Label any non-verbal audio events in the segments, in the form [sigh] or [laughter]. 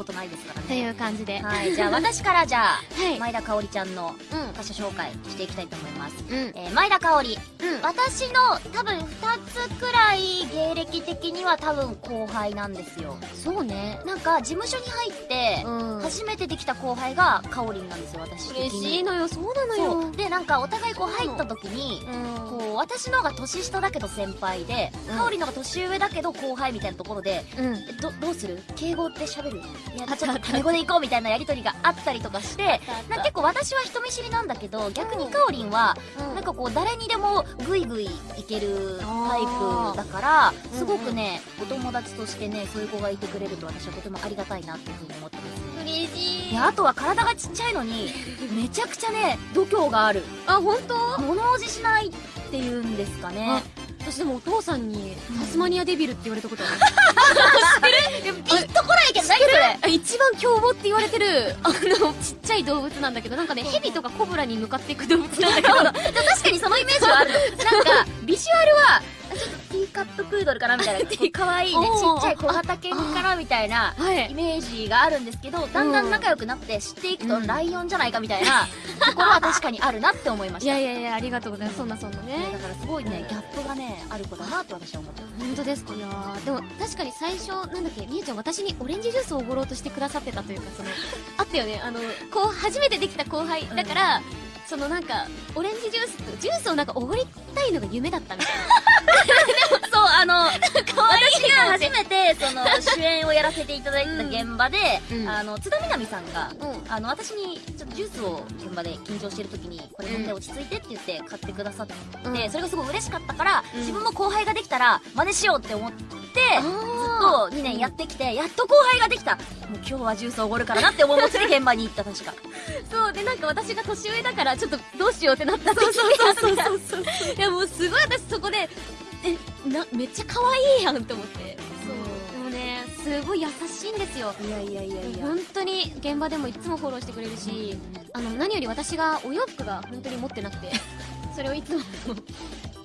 ことないですからねという感じで。はいじゃあ私からじゃあ、はい前田香織ちゃんのうん。他者紹介していきたいと思います、うん。えー前田香織うん。私の多分2つくらい芸歴的には多分後輩なんですよそうね。なんか事務所に入ってうん。初めてできた後輩がかおりんなんですよ私嬉しいのよ、そうなのそよ。うでなんかお互いこう入った時にうん。こう私の方が年下だけど先輩で、うんかおりんの方が年上だけど後輩みたいなところでうん。えどどうする？敬語って喋る？あちょっとタメ語で行こうみたいなやりとりがあったりとかしてなんか結構私は人見知りなんだけど逆にかおりんはなんかこう誰にでもグイグイいけるタイプだからーすごくねお友達としてねそういう子がいてくれると私はとてもありがたいなっていうふうに思ってます。嬉しい。であとは体がちっちゃいのに [laughs] めちゃくちゃね度胸がある。あ、本当？物おじしないっていうんですかね。私でもお父さんにタスマニアデビルって言われたことある。[laughs] 凶暴って言われてる、[laughs] あの、ちっちゃい動物なんだけど、なんかね、ヘビとかコブラに向かっていく動物なんだけど、[laughs] 確かにそのイメージはある。のなんかビジュアルはちょっとティーカッププードルかなみたいな [laughs] 可愛いねちっちゃい小型犬かなみたいなはい。イメージがあるんですけどだんだん仲良くなって知っていくとうん。ライオンじゃないかみたいなところは確かにあるなって思いまいした。[laughs] やいやいや、ありがとうございます。そんなそんなね。ねだ。からすごいねギャップがねある子だなと私は思ってます本当ですか？いやーでも確かに最初なんだっけみゆちゃん私にオレンジジュースをおごろうとしてくださってたというかその [laughs] あったよね。あのこう初めてできた後輩だから、そのなんかオレンジジュースとジュースをなんかおごりたいのが夢だったみたい [laughs] そうあの私が初めてその主演をやらせていただいた現場で、うん。あの津田みなみさんがうん。あの私にちょっとジュースを現場で緊張してる時にこれ飲んで落ち着いてって言って買ってくださって、うん。それがすごい嬉しかったから、うん。自分も後輩ができたら真似しようって思ってと2年やってきてやっと後輩ができた。もう今日はジュースをおごるからなって思い持ちで現場に行った確か [laughs] そうでなんか私が年上だからちょっとどうしようってなった時そうそうそうそうそう。[laughs] いやもうすごい私そこでえなめっちゃ可愛いやんって思って。そう。でもねすごい優しいんですよ。いやいやいやいや。本当に現場でもいつもフォローしてくれるしあの何より私がお洋服が本当に持ってなくて。[laughs] それをいつも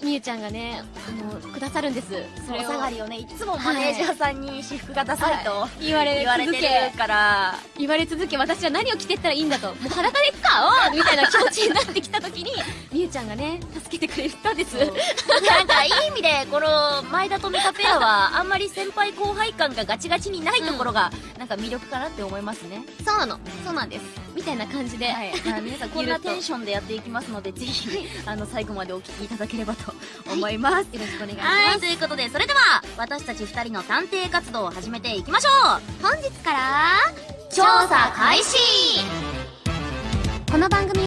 みゆちゃんがねあのくださるんです。それをお下がりをねいつもマネージャーさんに私服がダサいと言われ言われて続けるから。言われ続け私は何を着てったらいいんだと。もう裸で行くかおうみたいな気持ちになってきた時に [laughs] みゆちゃんがね助けてくれたんです。なんかいい意味でこの前田と美香ペアはあんまり先輩後輩感がガチガチにないところがなんか魅力かなって思いますね、そうなの。そうなんです。みたいな感じで、はい、[laughs] 皆さんこんなテンションでやっていきますのでぜひあの最後までお聞きいただければと思います、よろしくお願いします、はい、ということでそれでは私たち2人の探偵活動を始めていきましょう。本日から調査開始。この番組